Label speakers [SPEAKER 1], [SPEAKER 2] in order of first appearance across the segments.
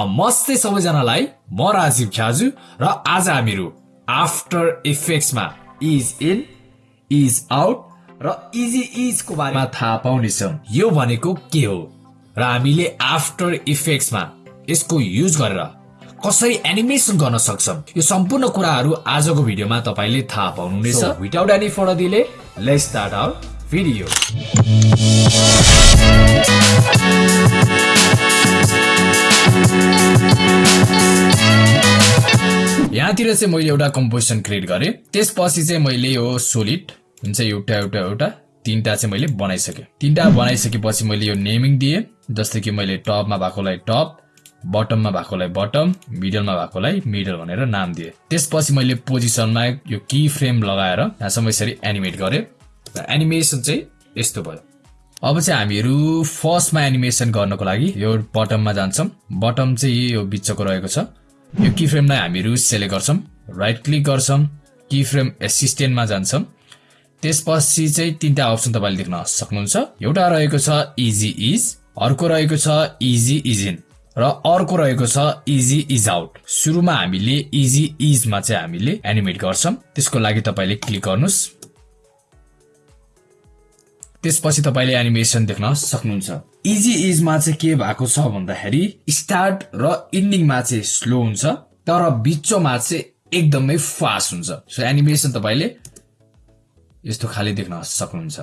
[SPEAKER 1] नमस्ते सबैजनालाई म राजीव ख्याजु र आज हामीहरू आफ्टर इफेक्ट्समा इज इन इज आउट र इजी इजको बारेमा थाहा पाउनेछौँ। यो भनेको के हो? र हामीले आफ्टर इफेक्ट्समा यसको युज गरेर कसरी एनिमेसन गर्न सक्छौँ? यो सम्पूर्ण कुराहरू आजको भिडियोमा तपाईँले थाहा पाउनुहुनेछ। Without any further delay let's start our video यहाँतिर चाहिँ मैले एउटा कम्पोजिसन क्रिएट गरेँ। त्यसपछि चाहिँ मैले यो सोलिड हुन्छ एउटा एउटा एउटा तिनवटा चाहिँ मैले बनाइसकेँ। तिनवटा बनाइसकेपछि मैले यो नेमिङ दिएँ जस्तै कि मैले टपमा भएकोलाई टप बटममा भएकोलाई बटम मिडलमा भएकोलाई मिडल भनेर नाम दिएँ। त्यसपछि मैले पोजिसनमा यो की फ्रेम लगाएर यहाँसम्म यसरी एनिमेट गरेँ। एनिमेसन चाहिँ यस्तो भयो। अब चाहिँ हामीहरू फर्स्टमा एनिमेसन गर्नको लागि यो बटममा जान्छौँ। बटम चाहिँ यो बिचको रहेको छ। यो की फ्रेमलाई हामीहरू सेलेक्ट गर्छौँ राइट क्लिक गर्छौँ की फ्रेम एसिस्टेन्टमा जान्छौँ। त्यसपछि चाहिँ तिनवटा अप्सन तपाईँले देख्न सक्नुहुन्छ। एउटा रहेको छ इजी इज अर्को रहेको छ इजी इज इन र अर्को रहेको छ इजी इज आउट सुरुमा हामीले इजी इजमा चाहिँ हामीले एनिमेट गर्छौँ। त्यसको लागि तपाईँले क्लिक गर्नुहोस्। त्यसपछि तपाईँले एनिमेसन देख्न सक्नुहुन्छ। इजी इजमा चाहिँ के भएको छ भन्दाखेरि स्टार्ट र इन्डिङमा चाहिँ स्लो हुन्छ तर बिचमा चाहिँ एकदमै फास्ट हुन्छ। सो एनिमेसन तपाईँले यस्तो खाली देख्न सक्नुहुन्छ।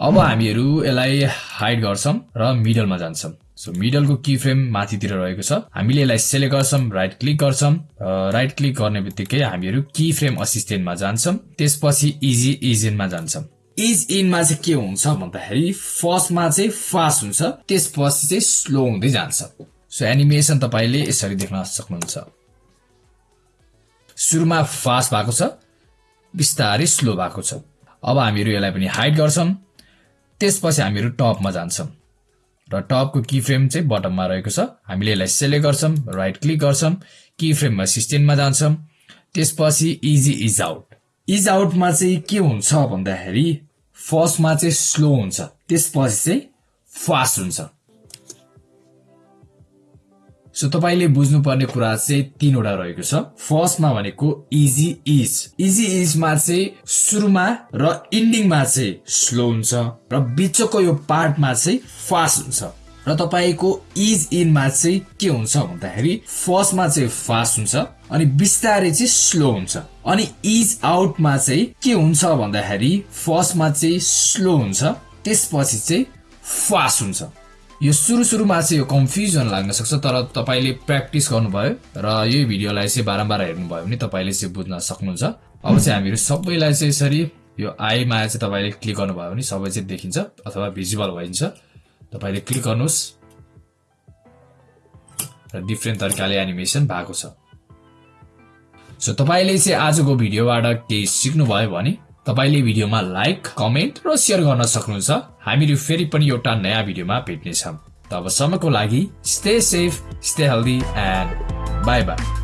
[SPEAKER 1] अब हामीहरू यसलाई हाइड गर्छौँ र मिडलमा जान्छौँ। सो मिडलको की फ्रेम माथितिर रहेको छ। हामीले यसलाई सेलेक्ट गर्छौँ राइट क्लिक गर्छौँ राइट क्लिक गर्ने बित्तिकै हामीहरू की फ्रेम असिस्टेन्टमा जान्छौँ। त्यसपछि इजी इजेनमा जान्छौँ। इज इनमा चाहिँ के हुन्छ भन्दाखेरि फर्स्टमा चाहिँ फास्ट हुन्छ त्यसपछि चाहिँ स्लो हुँदै जान्छ। सो एनिमेसन तपाईँले यसरी देख्न सक्नुहुन्छ। सुरुमा फास्ट भएको छ बिस्तारै स्लो भएको छ। अब हामीहरू यसलाई पनि हाइड गर्छौँ त्यसपछि हामीहरू टपमा जान्छौँ र टपको की फ्रेम चाहिँ बटममा रहेको छ। हामीले यसलाई सेलेक्ट गर्छौँ राइट क्लिक गर्छौँ की फ्रेममा सिस्टेममा जान्छौँ त्यसपछि इजी इज आउट इज आउटमा चाहिँ के हुन्छ भन्दाखेरि फर्स्टमा चाहिँ स्लो हुन्छ त्यसपछि चाहिँ फास्ट हुन्छ। सो तपाईँले बुझ्नुपर्ने कुरा चाहिँ तिनवटा रहेको छ। फर्स्टमा भनेको इजी इज इजी इजमा चाहिँ सुरुमा र इन्डिङमा चाहिँ स्लो हुन्छ र बिचको यो पार्टमा चाहिँ फास्ट हुन्छ। र तपाईँको इज इनमा चाहिँ के हुन्छ भन्दाखेरि फर्स्टमा चाहिँ फास्ट हुन्छ अनि बिस्तारै चाहिँ स्लो हुन्छ। अनि इज आउटमा चाहिँ के हुन्छ भन्दाखेरि फर्स्टमा चाहिँ स्लो हुन्छ त्यसपछि चाहिँ फास्ट हुन्छ। यो सुरु सुरुमा चाहिँ यो कन्फ्युजन लाग्न सक्छ तर तपाईँले प्र्याक्टिस गर्नुभयो र यही भिडियोलाई चाहिँ बारम्बार हेर्नुभयो भने तपाईँले चाहिँ बुझ्न सक्नुहुन्छ। अब चाहिँ हामीहरू सबैलाई चाहिँ यसरी यो आईमा चाहिँ तपाईँले क्लिक गर्नुभयो भने सबै चाहिँ देखिन्छ अथवा भिजिबल भइन्छ। तपाईँले क्लिक गर्नुहोस्। र डिफ्रेन्ट तरिकाले एनिमेसन भएको छ। सो तपाईँले चाहिँ आजको भिडियोबाट केही सिक्नुभयो भने तपाईँले भिडियोमा लाइक कमेन्ट र सेयर गर्न सक्नुहुन्छ। हामीहरू फेरि पनि एउटा नयाँ भिडियोमा भेट्नेछौँ। तबसम्मको लागि stay safe stay healthy and bye bye